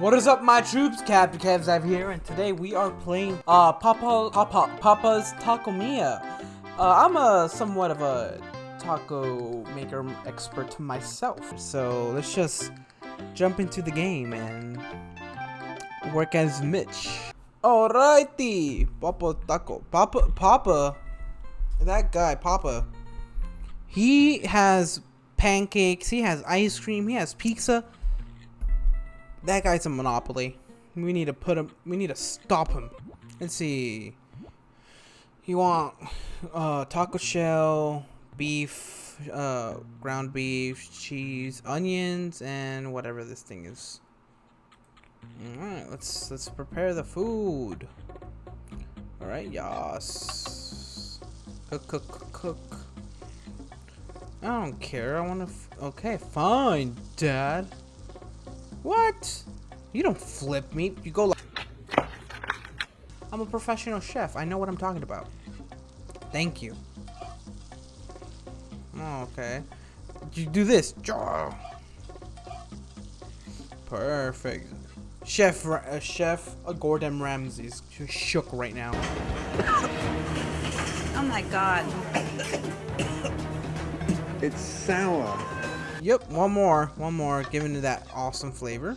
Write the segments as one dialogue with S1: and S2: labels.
S1: What is up, my troops? Captain Kevzav here, and today we are playing uh Papa Papa Papa's Taco Mia. Uh, I'm a somewhat of a taco maker expert myself, so let's just jump into the game and work as Mitch. Alrighty, Papa Taco, Papa Papa, that guy Papa. He has pancakes. He has ice cream. He has pizza. That guy's a monopoly. We need to put him. We need to stop him. Let's see. You want uh, taco shell, beef, uh, ground beef, cheese, onions, and whatever this thing is. All right, let's let's prepare the food. All right, yas. Cook, cook, cook, cook. I don't care. I want to. okay, fine, Dad. What? You don't flip me. You go like... I'm a professional chef. I know what I'm talking about. Thank you. Oh, okay. You do this. Perfect. Chef, uh, Chef Gordon Ramsay's shook right now.
S2: Oh my god.
S3: It's sour.
S1: Yep, one more, one more, giving it that awesome flavor.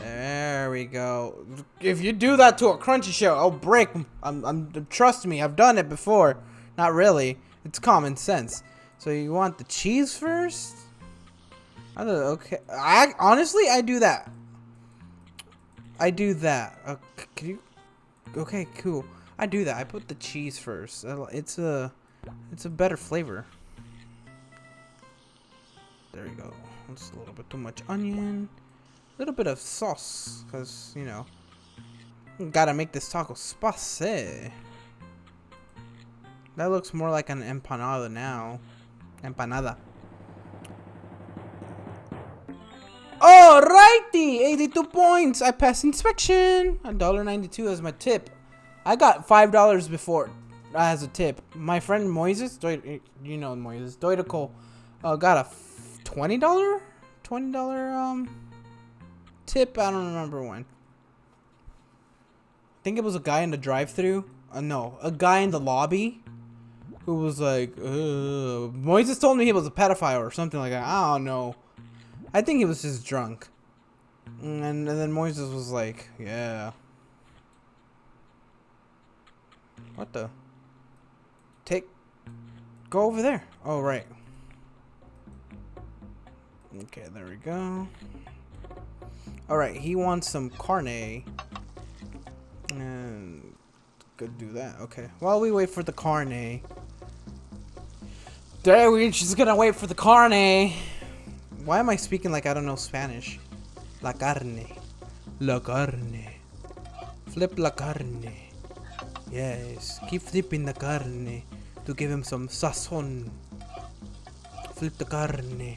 S1: There we go. If you do that to a crunchy shell, I'll break. I'm, I'm, trust me, I've done it before. Not really. It's common sense. So you want the cheese first? I don't, okay. I honestly, I do that. I do that. Uh, can you? Okay, cool. I do that. I put the cheese first. It's a, it's a better flavor. There you go. Just a little bit too much onion. A little bit of sauce, because, you know, gotta make this taco spicy. That looks more like an empanada now. Empanada. Alrighty! 82 points! I passed inspection! $1.92 as my tip. I got $5 before as a tip. My friend Moises, you know Moises, Doidacol, uh, got a twenty dollar, twenty dollar um tip. I don't remember when. I think it was a guy in the drive-through. Uh, no, a guy in the lobby who was like. Moises told me he was a pedophile or something like that. I don't know. I think he was just drunk. And, and then Moises was like, yeah. What the? Take. Go over there. Oh, right. Okay, there we go. Alright, he wants some carne. And could do that. Okay. While we wait for the carne. There we're just gonna wait for the carne. Why am I speaking like I don't know Spanish? La carne. La carne. Flip la carne. Yes. Keep flipping the carne to give him some sazon. Flip the carne.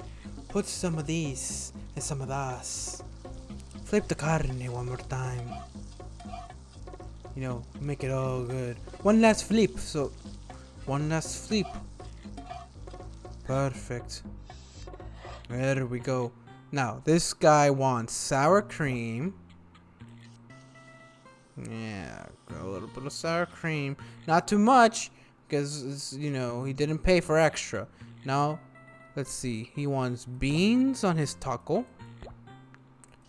S1: Put some of these and some of those. Flip the carne one more time. You know, make it all good. One last flip, so one last flip. Perfect. There we go. Now, this guy wants sour cream. Yeah, a little bit of sour cream. Not too much, because, you know, he didn't pay for extra. Now, Let's see. He wants beans on his taco.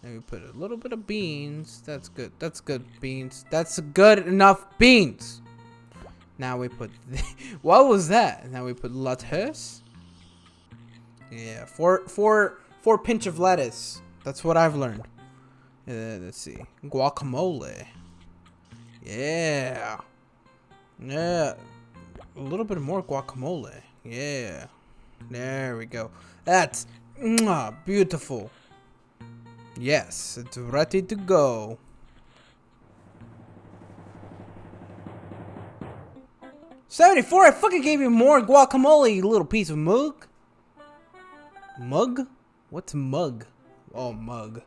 S1: And we put a little bit of beans. That's good. That's good beans. That's good enough beans. Now we put... what was that? Now we put lettuce. Yeah, four, four, four pinch of lettuce. That's what I've learned. Uh, let's see. Guacamole. Yeah. Yeah. A little bit more guacamole. Yeah. There we go. That's mwah, beautiful. Yes, it's ready to go. Seventy-four. I fucking gave you more guacamole, you little piece of mug. Mug? What's mug? Oh, mug.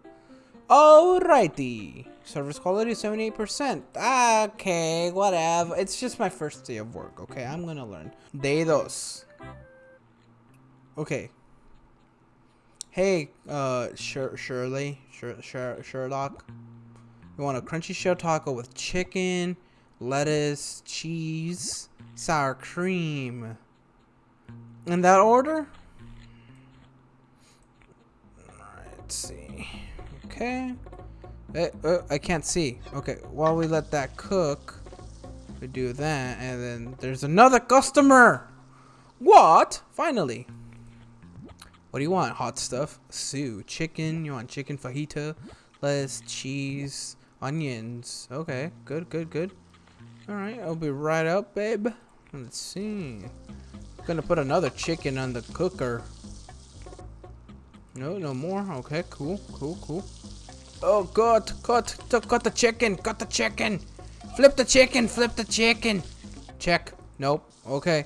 S1: Alrighty. Service quality 78%. Okay, whatever. It's just my first day of work, okay? I'm gonna learn. Day dos. Okay. Hey, uh, Sher Shirley, Sher Sher Sherlock. You want a crunchy shell taco with chicken, lettuce, cheese, sour cream. In that order? Let's see. Okay. Eh, uh, I can't see. Okay, while we let that cook, we do that, and then there's another customer. What? Finally. What do you want? Hot stuff? Sue. Chicken? You want chicken fajita? Lettuce, cheese, onions. Okay, good, good, good. Alright, I'll be right up, babe. Let's see. Gonna put another chicken on the cooker. No, no more. Okay, cool, cool, cool. Oh, God, cut, cut the chicken, cut the chicken. Flip the chicken, flip the chicken. Check. Nope. Okay.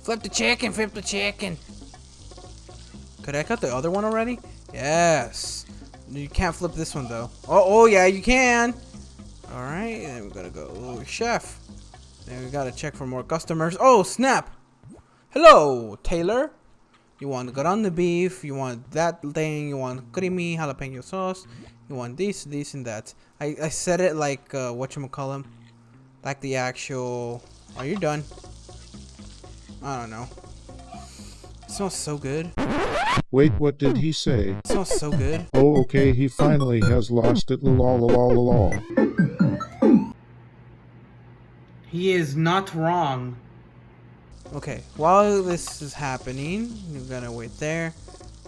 S1: Flip the chicken, flip the chicken. Could I cut the other one already? Yes. You can't flip this one though. Oh, oh yeah, you can. All right, Then we're gonna go. Oh, chef. Then we gotta check for more customers. Oh, snap. Hello, Taylor. You want ground beef, you want that thing, you want creamy jalapeno sauce, you want this, this, and that. I, I said it like, uh, whatchamacallem, like the actual, are you done? I don't know. It smells so good.
S2: Wait, what did he say?
S1: It smells so good.
S2: Oh, okay, he finally has lost it. Lol, lol, lol, lol.
S1: He is not wrong. Okay, while this is happening, you're gonna wait there.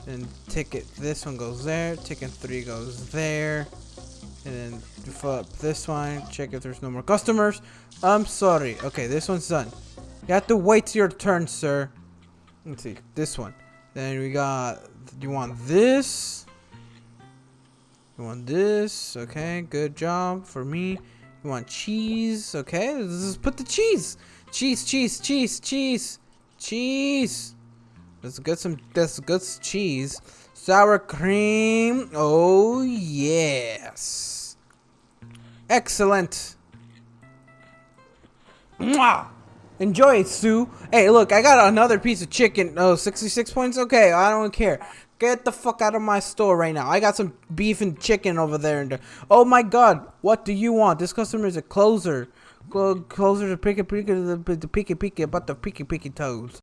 S1: Then ticket this one goes there, ticket three goes there. And then you fill up this one, check if there's no more customers. I'm sorry. Okay, this one's done. You have to wait your turn, sir. Let's see, this one. Then we got, you want this? You want this? Okay, good job for me. You want cheese? Okay, let's just put the cheese. Cheese, cheese, cheese, cheese, cheese. Let's get some. Get some cheese. Sour cream. Oh yes. Excellent. Mwah! Enjoy it, Sue. Hey, look, I got another piece of chicken. Oh, 66 points? Okay, I don't care. Get the fuck out of my store right now. I got some beef and chicken over there. And oh my god, what do you want? This customer is a closer. Go closer to picky picky the, the picky picky about the picky picky toes.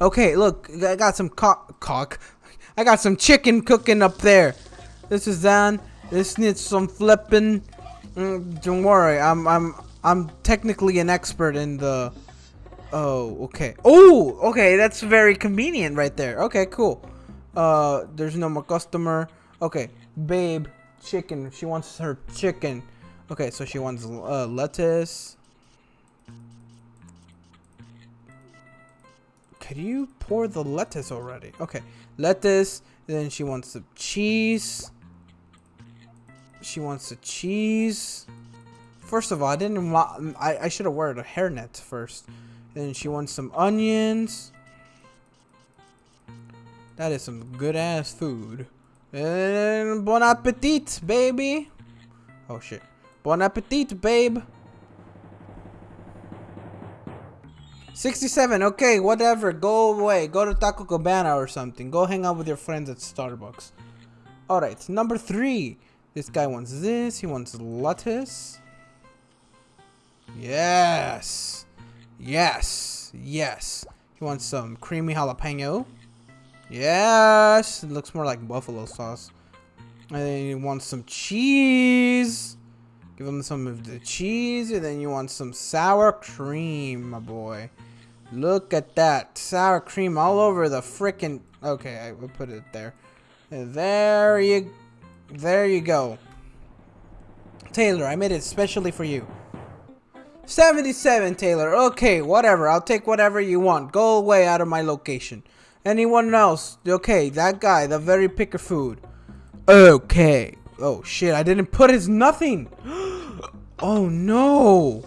S1: Okay, look, I got some cock cock. I got some chicken cooking up there. This is done. This needs some flipping. Mm, don't worry, I'm I'm I'm technically an expert in the. Oh, okay. Oh, okay, that's very convenient right there. Okay, cool. Uh, there's no more customer. Okay, babe, chicken. She wants her chicken. Okay, so she wants uh, lettuce. Could you pour the lettuce already? Okay, lettuce. Then she wants some cheese. She wants the cheese. First of all, I didn't want. I, I should have worn a hairnet first. Then she wants some onions. That is some good ass food. And bon appetit, baby. Oh shit. Bon appetit, babe. 67, okay, whatever. Go away. Go to Taco Cabana or something. Go hang out with your friends at Starbucks. Alright, number three. This guy wants this. He wants lettuce. Yes. Yes. Yes. He wants some creamy jalapeno. Yes. It looks more like buffalo sauce. And then he wants some cheese. Give him some of the cheese. And then you want some sour cream, my boy. Look at that. Sour cream all over the frickin'... Okay, I will put it there. There you... There you go. Taylor, I made it specially for you. 77, Taylor. Okay, whatever. I'll take whatever you want. Go away out of my location. Anyone else? Okay, that guy, the very picker food. Okay. Oh, shit. I didn't put his nothing. oh, no.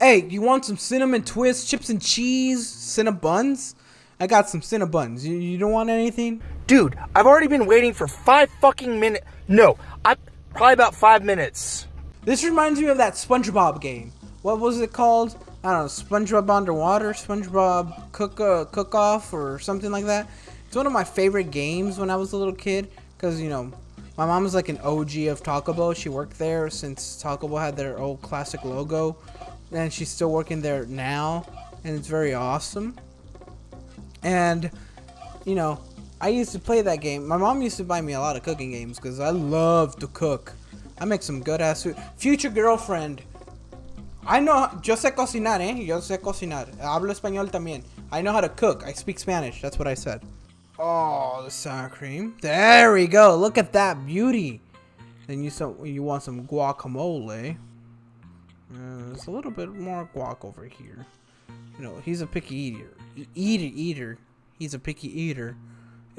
S1: Hey, you want some cinnamon twists, chips and cheese, cinnabuns? I got some cinnabuns. You, you don't want anything?
S4: Dude, I've already been waiting for five fucking minutes. No, I probably about five minutes.
S1: This reminds me of that SpongeBob game. what was it called? I don't know, SpongeBob Underwater, SpongeBob Cook uh, Cook Off, or something like that. It's one of my favorite games when I was a little kid, cause you know, my mom is like an OG of Taco Bell. She worked there since Taco Bell had their old classic logo, and she's still working there now, and it's very awesome. And you know, I used to play that game. My mom used to buy me a lot of cooking games because I love to cook. I make some good ass food. Future girlfriend. I know, yo sé cocinar, eh? Yo sé cocinar. Hablo español también. I know how to cook. I speak Spanish. That's what I said. Oh, the sour cream. There we go. Look at that beauty. Then you you want some guacamole. Uh, there's a little bit more guac over here. You know, he's a picky eater. Eater, eater. He's a picky eater.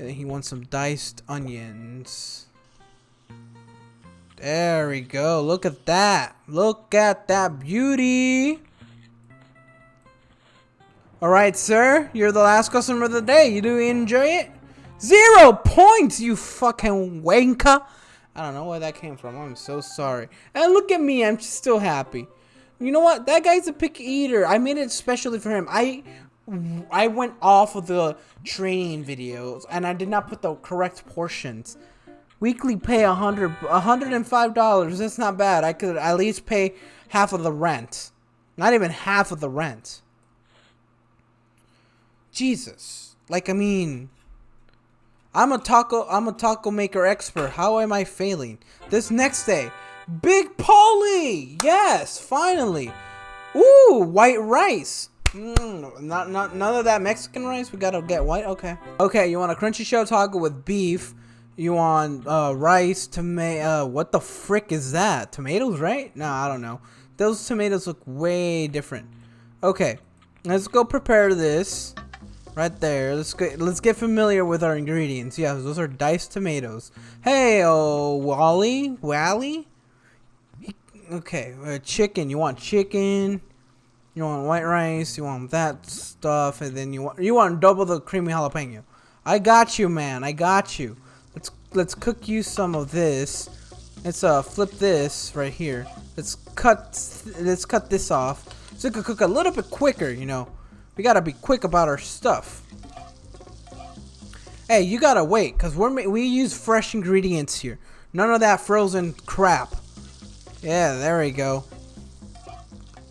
S1: He wants some diced onions. There we go. Look at that. Look at that beauty. Alright, sir. You're the last customer of the day. You do enjoy it? Zero points, you fucking wanker. I don't know where that came from. I'm so sorry. And look at me. I'm still happy. You know what? That guy's a picky eater. I made it specially for him. I I went off of the training videos and I did not put the correct portions. Weekly pay a hundred, a hundred and five dollars. That's not bad. I could at least pay half of the rent. Not even half of the rent. Jesus, like I mean, I'm a taco, I'm a taco maker expert. How am I failing? This next day, Big Pauly. Yes, finally. Ooh, white rice. Mm, not, not, none of that Mexican rice. We gotta get white. Okay. Okay, you want a crunchy shell taco with beef. You want uh, rice, tomato. Uh, what the frick is that? Tomatoes, right? No, I don't know. Those tomatoes look way different. Okay, let's go prepare this. Right there. Let's get let's get familiar with our ingredients. Yes, those are diced tomatoes. Hey, oh Wally, Wally. Okay, uh, chicken. You want chicken? You want white rice? You want that stuff, and then you want you want double the creamy jalapeno. I got you, man. I got you. Let's let's cook you some of this. Let's uh flip this right here. Let's cut let's cut this off. So it could cook a little bit quicker, you know. We gotta be quick about our stuff. Hey, you gotta wait, cause we're we use fresh ingredients here. None of that frozen crap. Yeah, there we go.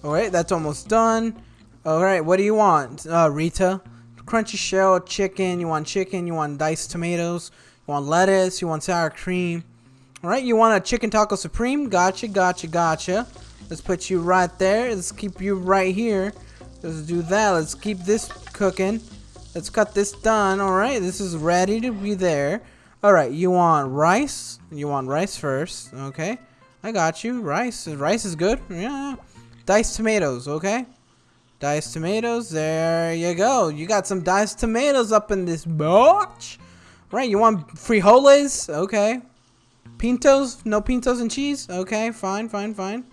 S1: Alright, that's almost done. Alright, what do you want, uh, Rita? Crunchy shell, chicken. You want chicken, you want diced tomatoes, you want lettuce, you want sour cream. Alright, you want a chicken taco supreme? Gotcha, gotcha, gotcha. Let's put you right there. Let's keep you right here. Let's do that. Let's keep this cooking. Let's cut this done. Alright, this is ready to be there. Alright, you want rice? You want rice first. Okay. I got you. Rice. Rice is good. Yeah. Diced tomatoes, okay? Diced tomatoes. There you go. You got some diced tomatoes up in this batch. Right, you want frijoles? Okay. Pintos? No pintos and cheese? Okay, fine, fine, fine.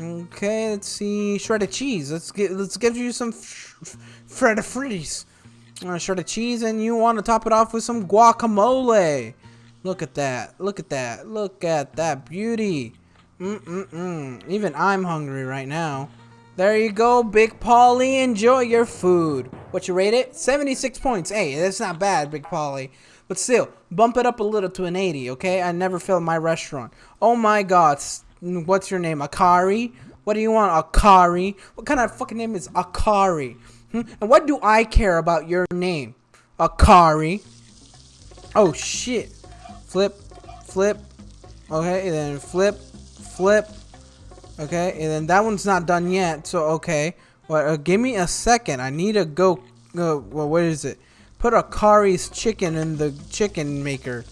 S1: Okay, let's see. Shredded cheese. Let's get. Let's give you some shredded fritties. Uh, shredded cheese, and you want to top it off with some guacamole. Look at that. Look at that. Look at that beauty. Mm-mm-mm. Even I'm hungry right now. There you go, Big Pauly. Enjoy your food. What you rate it? 76 points. Hey, that's not bad, Big Pauly. But still, bump it up a little to an 80, okay? I never failed my restaurant. Oh my god. What's your name? Akari? What do you want, Akari? What kind of fucking name is Akari? Hmm? And what do I care about your name? Akari. Oh shit. Flip, flip. Okay, then flip, flip. Okay, and then that one's not done yet. So okay, well, uh, give me a second. I need to go. Uh, well, what is it? Put a chicken in the chicken maker.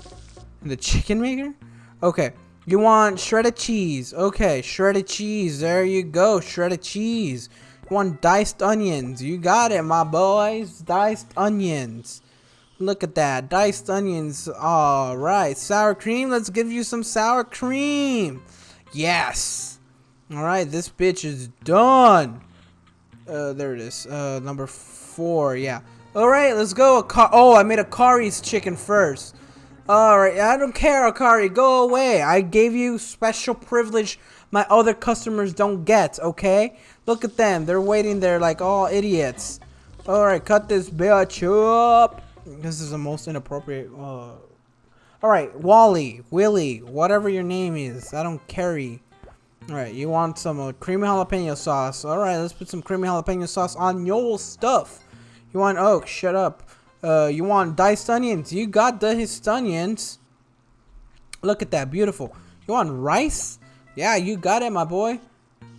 S1: In the chicken maker? Okay. You want shredded cheese. Okay, shredded cheese. There you go. Shredded cheese. You want diced onions. You got it, my boys. Diced onions. Look at that. Diced onions. Alright. Sour cream. Let's give you some sour cream. Yes. Alright, this bitch is done. Uh, there it is. Uh, number four. Yeah. Alright, let's go. oh, I made Akari's chicken first. Alright, I don't care, Akari. Go away. I gave you special privilege my other customers don't get, okay? Look at them. They're waiting there like all idiots. Alright, cut this bitch up. This is the most inappropriate. Uh... Alright, Wally, Willie, whatever your name is. I don't carry. Alright, you want some uh, creamy jalapeno sauce. Alright, let's put some creamy jalapeno sauce on your stuff. You want oak? Oh, shut up. Uh, you want diced onions? You got the diced onions. Look at that, beautiful. You want rice? Yeah, you got it, my boy.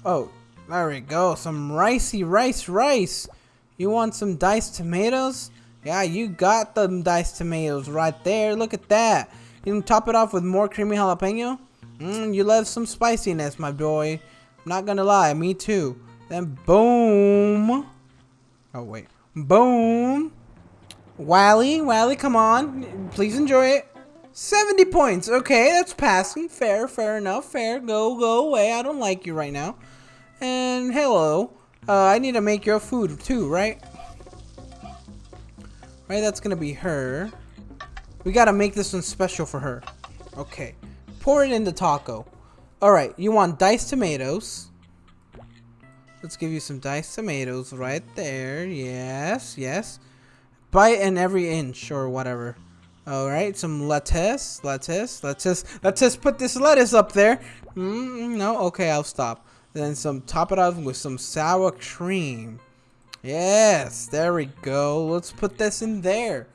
S1: Oh, there we go. Some ricey rice rice. You want some diced tomatoes? Yeah, you got them diced tomatoes right there. Look at that. You can top it off with more creamy jalapeno. Mmm, you love some spiciness, my boy. I'm not gonna lie, me too. Then boom. Oh, wait. Boom. Wally, Wally, come on. Please enjoy it. 70 points. Okay, that's passing. Fair, fair enough. Fair. Go, go away. I don't like you right now. And hello. Uh, I need to make your food too, right? Right, that's gonna be her. We gotta make this one special for her. Okay. Pour it in the taco. Alright, you want diced tomatoes. Let's give you some diced tomatoes right there. Yes, yes. Bite in every inch or whatever. Alright, some lettuce, lettuce, lettuce, lettuce, put this lettuce up there. Mm, no, okay, I'll stop. Then some, top it off with some sour cream. Yes, there we go. Let's put this in there.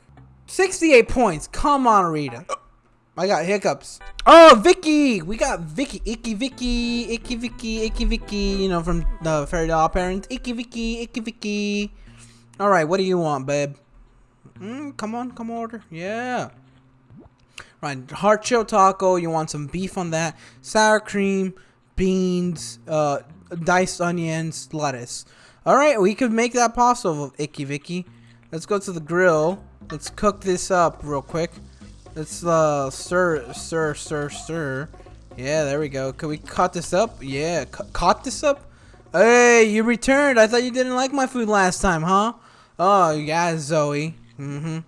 S1: 68 points. Come on, Rita. I got hiccups. Oh, Vicky! We got Vicky. Icky Vicky. Icky Vicky. Icky Vicky. You know, from the Fairly OddParents. Icky Vicky. Icky Vicky. Alright, what do you want, babe? Mm, come on, come order. Yeah. Right, heart shell taco. You want some beef on that. Sour cream, beans, uh, diced onions, lettuce. Alright, we could make that possible, Icky Vicky. Let's go to the grill. Let's cook this up real quick. Let's uh, stir, stir, stir, stir. Yeah, there we go. Can we cut this up? Yeah, caught this up? Hey, you returned. I thought you didn't like my food last time, huh? Oh, yeah, Zoe. Mm-hmm.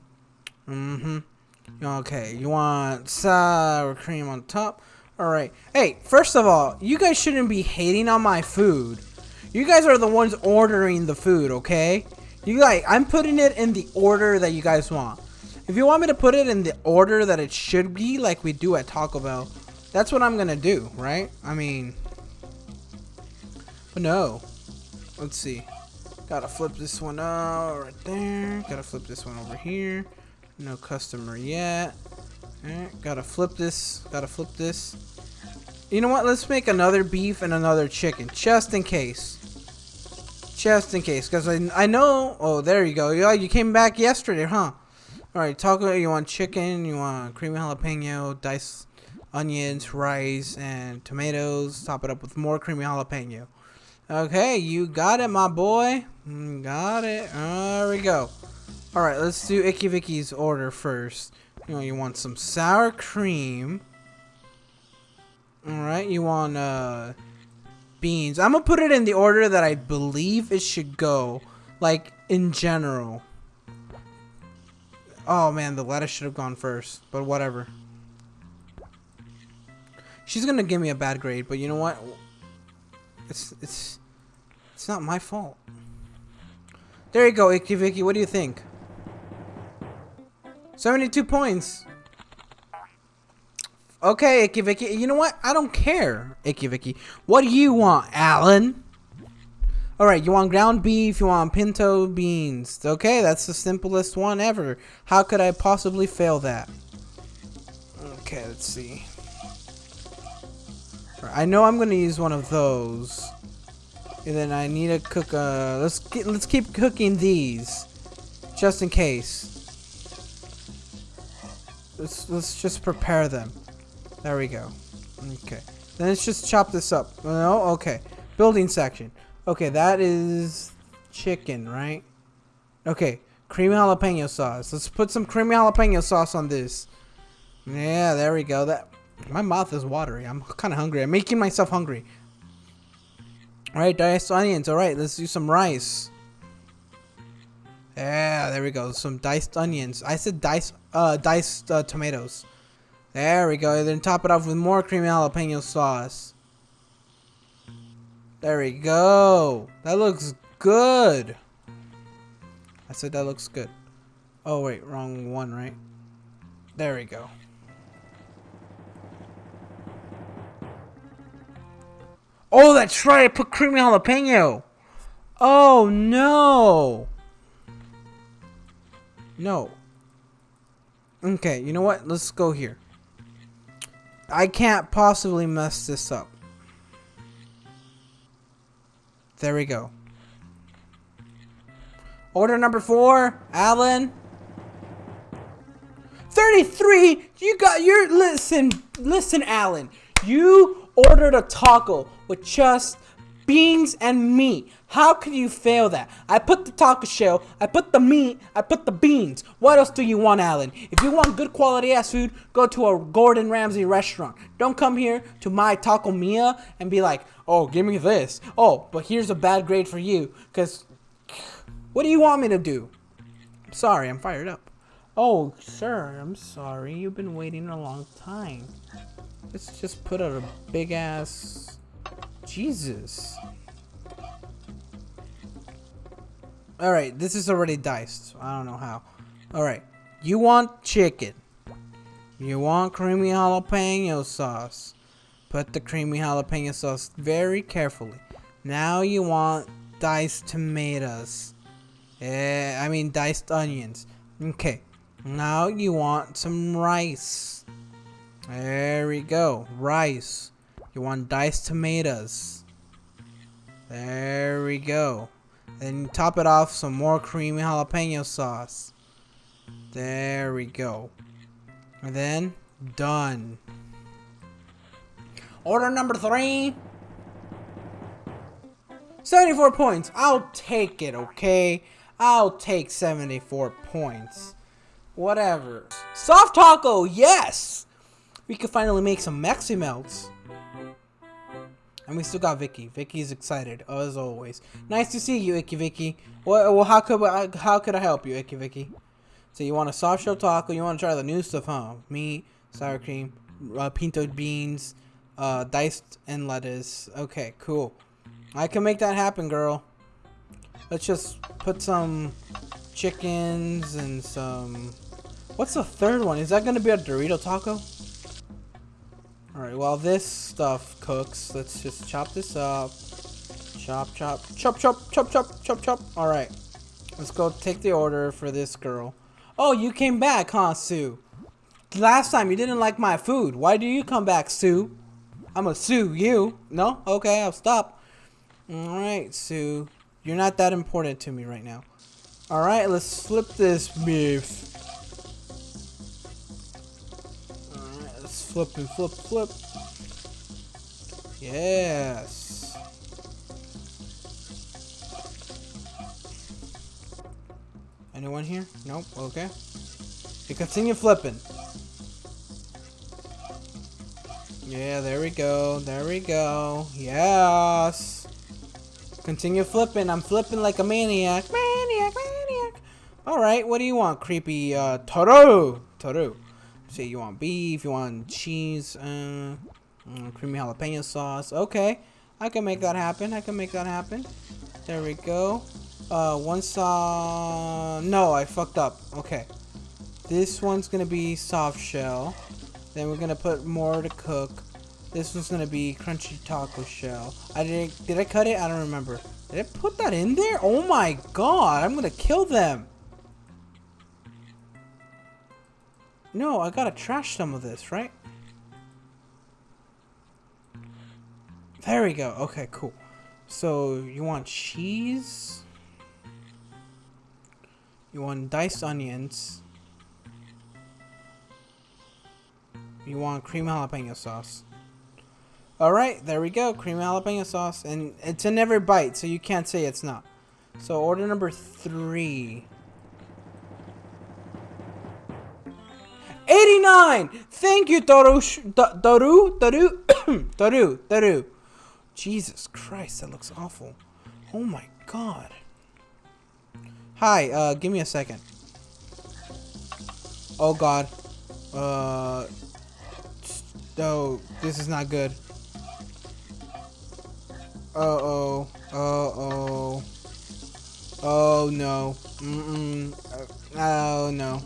S1: Mm-hmm. Okay, you want sour cream on top? Alright. Hey, first of all, you guys shouldn't be hating on my food. You guys are the ones ordering the food, okay? You guys, I'm putting it in the order that you guys want. If you want me to put it in the order that it should be, like we do at Taco Bell, that's what I'm gonna do, right? I mean, but no. Let's see. Gotta flip this one out right there. Gotta flip this one over here. No customer yet. Alright, gotta flip this. Gotta flip this. You know what? Let's make another beef and another chicken, just in case. Just in case, because I, I know... Oh, there you go. You, you came back yesterday, huh? Alright, taco, you want chicken, you want creamy jalapeno, diced onions, rice, and tomatoes. Top it up with more creamy jalapeno. Okay, you got it, my boy. Mm, got it. There we go. Alright, let's do Icky Vicky's order first. You know, you want some sour cream. Alright, you want uh, beans. I'm gonna put it in the order that I believe it should go. Like, in general. Oh man, the lettuce should have gone first. But whatever. She's gonna give me a bad grade, but you know what? It's it's it's not my fault. There you go, Icky Vicky. What do you think? 72 points. Okay, Icky Vicky. You know what? I don't care, Icky Vicky. What do you want, Alan? Alright, you want ground beef, you want pinto beans. Okay, that's the simplest one ever. How could I possibly fail that? Okay, let's see. I know I'm gonna use one of those. And then I need to cook uh let's get let's keep cooking these. Just in case. Let's let's just prepare them. There we go. Okay. Then let's just chop this up. No, okay. Building section. Okay, that is chicken, right? Okay, creamy jalapeno sauce. Let's put some creamy jalapeno sauce on this. Yeah, there we go. That my mouth is watery. I'm kind of hungry. I'm making myself hungry. Alright, diced onions. Alright, let's do some rice. Yeah, there we go. Some diced onions. I said diced, uh, diced uh, tomatoes. There we go. Then top it off with more creamy jalapeno sauce. There we go. That looks good. I said that looks good. Oh, wait. Wrong one, right? There we go. Oh, that's right. I put creamy jalapeno. Oh, no. No. Okay, you know what? Let's go here. I can't possibly mess this up. There we go. Order number four, Alan. 33! You got your. Listen, listen, Alan. You ordered a taco with just beans and meat. How could you fail that? I put the taco shell, I put the meat, I put the beans. What else do you want, Alan? If you want good quality ass food, go to a Gordon Ramsay restaurant. Don't come here to my Taco Mia and be like, oh, give me this. Oh, but here's a bad grade for you. Because, what do you want me to do? I'm sorry, I'm fired up. Oh, sir, I'm sorry. You've been waiting a long time. Let's just put out a big ass Jesus. Alright, this is already diced. I don't know how. Alright, you want chicken. You want creamy jalapeno sauce. Put the creamy jalapeno sauce very carefully. Now you want diced tomatoes. Eh, I mean diced onions. Okay, now you want some rice. There we go, rice. You want diced tomatoes. There we go. Then top it off some more creamy jalapeno sauce. There we go. And then done. Order number three. 74 points. I'll take it, okay? I'll take 74 points. Whatever. Soft taco, yes! We can finally make some Mexi melts. And we still got Vicky. Vicky's excited as always. Nice to see you, Icky Vicky. Well, well how could I, how could I help you, Icky Vicky? So you want a soft shell taco? You want to try the new stuff, huh? Meat, sour cream, uh, pinto beans, uh, diced and lettuce. Okay, cool. I can make that happen, girl. Let's just put some chickens and some. What's the third one? Is that gonna be a Dorito taco? Alright, while this stuff cooks, let's just chop this up. Chop, chop, chop, chop, chop, chop, chop, chop. Alright, let's go take the order for this girl. Oh, you came back, huh, Sue? Last time you didn't like my food. Why do you come back, Sue? I'm gonna sue you. No? Okay, I'll stop. Alright, Sue. You're not that important to me right now. Alright, let's flip this beef. Flip and flip, flip. Yes. Anyone here? Nope. Okay. You continue flipping. Yeah, there we go. There we go. Yes. Continue flipping. I'm flipping like a maniac. Maniac, maniac. Alright, what do you want, creepy uh, Tohru? Tohru. Say you want beef, you want cheese, uh, mm, creamy jalapeno sauce. Okay, I can make that happen. I can make that happen. There we go. Uh, one saw. No, I fucked up. Okay, this one's gonna be soft shell. Then we're gonna put more to cook. This one's gonna be crunchy taco shell. I did. Did I cut it? I don't remember. Did I put that in there? Oh my god! I'm gonna kill them. No, I gotta trash some of this, right? There we go. Okay, cool. So, you want cheese? You want diced onions? You want cream jalapeno sauce? Alright, there we go. Cream jalapeno sauce. And it's in every bite, so you can't say it's not. So, order number three. 89! Thank you, Tohru. Tohru? Tohru? Tohru. Tohru. Jesus Christ, that looks awful. Oh my god. Hi, uh, give me a second. Oh god. Uh. Oh, this is not good. Uh-oh. Uh-oh. Oh, no. Mm-mm. Uh, oh, no.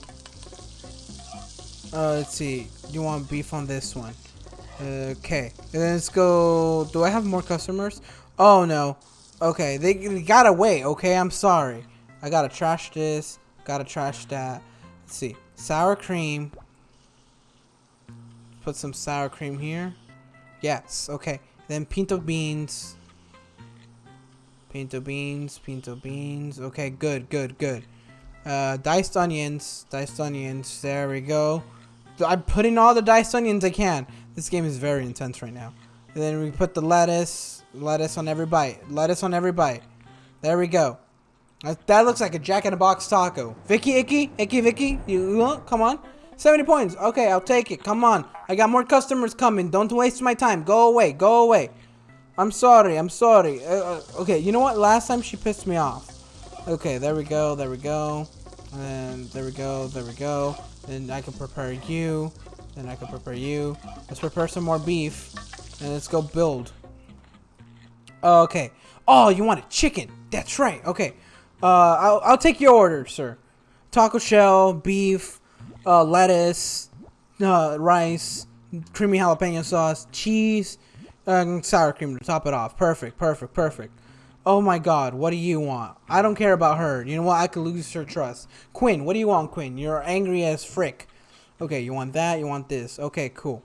S1: Uh, let's see. You want beef on this one. Okay. And then let's go... Do I have more customers? Oh, no. Okay. They, they gotta wait. Okay, I'm sorry. I gotta trash this. Gotta trash that. Let's see. Sour cream. Put some sour cream here. Yes. Okay. Then pinto beans. Pinto beans, pinto beans. Okay, good, good, good. Uh, diced onions, diced onions. There we go. I'm putting all the diced onions I can. This game is very intense right now. And then we put the lettuce, lettuce on every bite, lettuce on every bite. There we go. That, that looks like a Jack in a Box taco. Vicky, Icky, Icky, Vicky, you, you? Come on. 70 points. Okay, I'll take it. Come on. I got more customers coming. Don't waste my time. Go away. Go away. I'm sorry. I'm sorry. Uh, uh, okay, you know what? Last time she pissed me off. Okay, there we go. There we go. And there we go. There we go. Then I can prepare you. Then I can prepare you. Let's prepare some more beef. And let's go build. Okay. Oh, you want a chicken. That's right. Okay. Uh, I'll, I'll take your order, sir. Taco shell, beef, uh, lettuce, uh, rice, creamy jalapeno sauce, cheese, and sour cream to top it off. Perfect, perfect, perfect. Oh my god, what do you want? I don't care about her. You know what? I could lose her trust. Quinn, what do you want, Quinn? You're angry as frick. Okay, you want that, you want this. Okay, cool.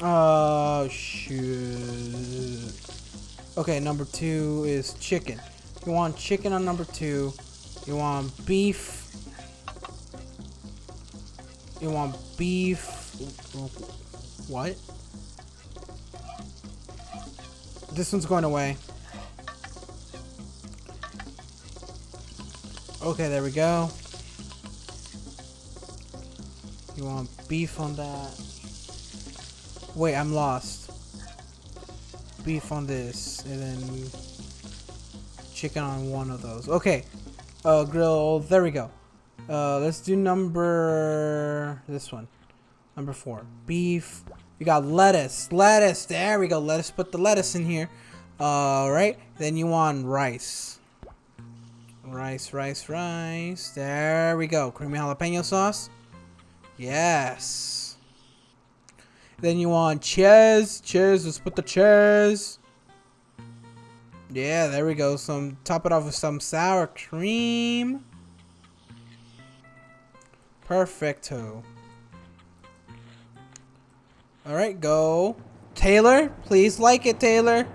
S1: Oh, shoot. Okay, number two is chicken. You want chicken on number two. You want beef. You want beef. What? This one's going away. Okay, there we go. You want beef on that? Wait, I'm lost. Beef on this, and then chicken on one of those. Okay, uh, grill. There we go. Uh, let's do number this one. Number four, beef. We got lettuce, lettuce. There we go. Lettuce. Put the lettuce in here. All right. Then you want rice. Rice, rice, rice. There we go. Creamy jalapeno sauce. Yes. Then you want cheese. Cheese. Let's put the cheese. Yeah, there we go. Some top it off with some sour cream. Perfecto. Alright, go. Taylor, please like it, Taylor.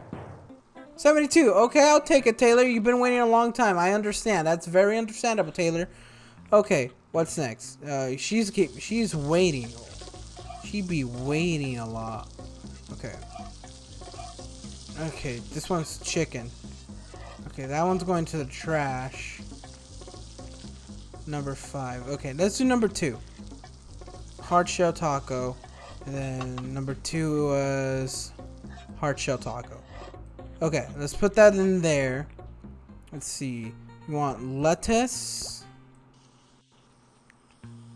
S1: 72. Okay, I'll take it, Taylor. You've been waiting a long time. I understand. That's very understandable, Taylor. Okay, what's next? Uh, she's keep she's waiting. She be waiting a lot. Okay. Okay, this one's chicken. Okay, that one's going to the trash. Number five. Okay, let's do number two. Hard shell taco. And then number two was hard shell taco. Okay, let's put that in there. Let's see. You want lettuce.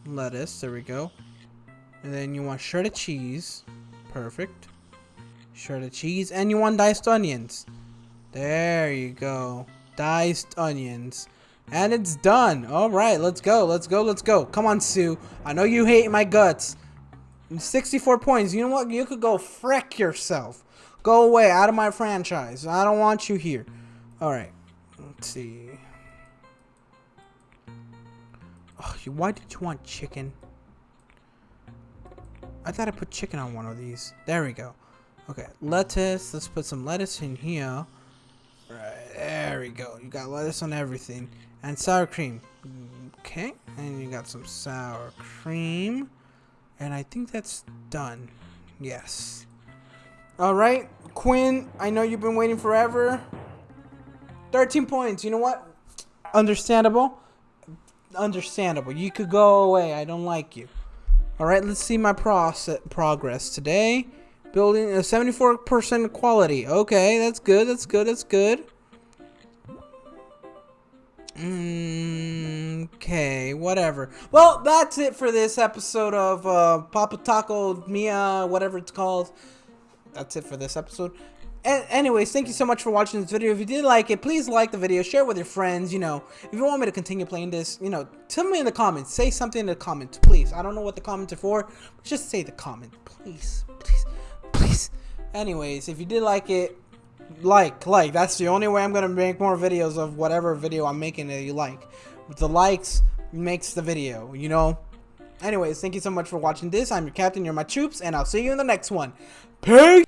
S1: Lettuce, there we go. And then you want shredded cheese. Perfect. Shredded cheese. And you want diced onions. There you go. Diced onions. And it's done. Alright, let's go. Let's go. Let's go. Come on, Sue. I know you hate my guts. 64 points. You know what? You could go frick yourself. Go away out of my franchise. I don't want you here. Alright. Let's see. Why did you want chicken? I thought I put chicken on one of these. There we go. Okay, lettuce. Let's put some lettuce in here. Right, there we go. You got lettuce on everything. And sour cream. Okay, and you got some sour cream. And I think that's done. Yes. Alright, Quinn, I know you've been waiting forever. 13 points. You know what? Understandable. Understandable. You could go away. I don't like you. Alright, let's see my process progress today. Building a 74% quality. Okay, that's good. That's good. That's good. Mm, okay, whatever. Well, that's it for this episode of uh, Papa Taco Mia, whatever it's called. That's it for this episode. a- anyways, thank you so much for watching this video. If you did like it, please like the video, share it with your friends. You know, if you want me to continue playing this, you know, tell me in the comments. Say something in the comments, please. I don't know what the comments are for, but just say the comment, please, please, please. Anyways, if you did like it, like, like. That's the only way I'm gonna make more videos of whatever video I'm making that you like. The likes makes the video, you know. Anyways, thank you so much for watching this. I'm your captain, you're my troops, and I'll see you in the next one. Peace!